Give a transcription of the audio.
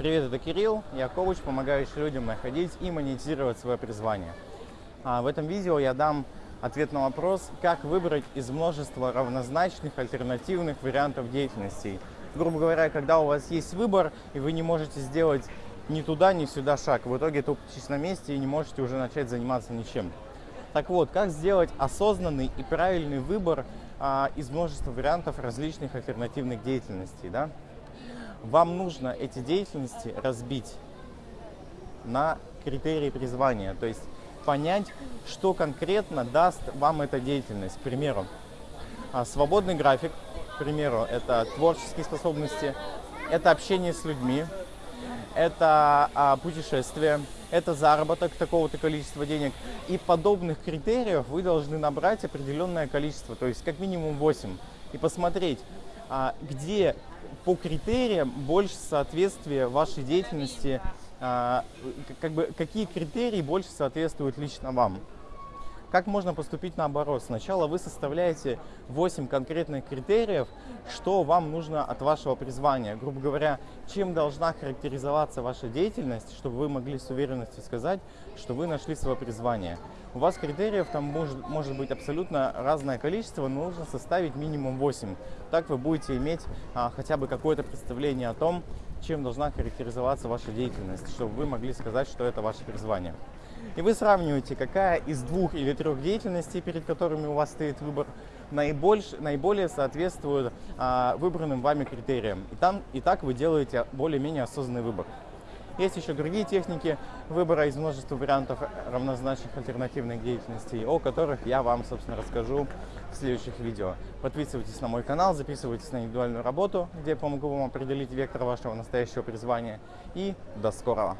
Привет, это Кирилл, я коуч, помогающий людям находить и монетизировать свое призвание. А в этом видео я дам ответ на вопрос, как выбрать из множества равнозначных альтернативных вариантов деятельности. Грубо говоря, когда у вас есть выбор, и вы не можете сделать ни туда, ни сюда шаг, в итоге тупитесь на месте и не можете уже начать заниматься ничем. Так вот, как сделать осознанный и правильный выбор а, из множества вариантов различных альтернативных деятельностей, да? Вам нужно эти деятельности разбить на критерии призвания, то есть понять, что конкретно даст вам эта деятельность. К примеру, а, свободный график, к примеру, это творческие способности, это общение с людьми, это а, путешествие, это заработок такого-то количества денег. И подобных критериев вы должны набрать определенное количество, то есть как минимум 8. И посмотреть, а, где по критериям больше соответствия вашей деятельности, а, как бы, какие критерии больше соответствуют лично вам. Как можно поступить наоборот? Сначала вы составляете 8 конкретных критериев, что вам нужно от вашего призвания. Грубо говоря, чем должна характеризоваться ваша деятельность, чтобы вы могли с уверенностью сказать, что вы нашли свое призвание. У вас критериев там может, может быть абсолютно разное количество, но нужно составить минимум 8. Так вы будете иметь а, хотя бы какое-то представление о том, чем должна характеризоваться ваша деятельность, чтобы вы могли сказать, что это ваше призвание. И вы сравниваете, какая из двух или трех деятельностей, перед которыми у вас стоит выбор, наибольш, наиболее соответствует а, выбранным вами критериям. И, там, и так вы делаете более-менее осознанный выбор. Есть еще другие техники выбора из множества вариантов равнозначных альтернативных деятельностей, о которых я вам, собственно, расскажу в следующих видео. Подписывайтесь на мой канал, записывайтесь на индивидуальную работу, где я помогу вам определить вектор вашего настоящего призвания. И до скорого!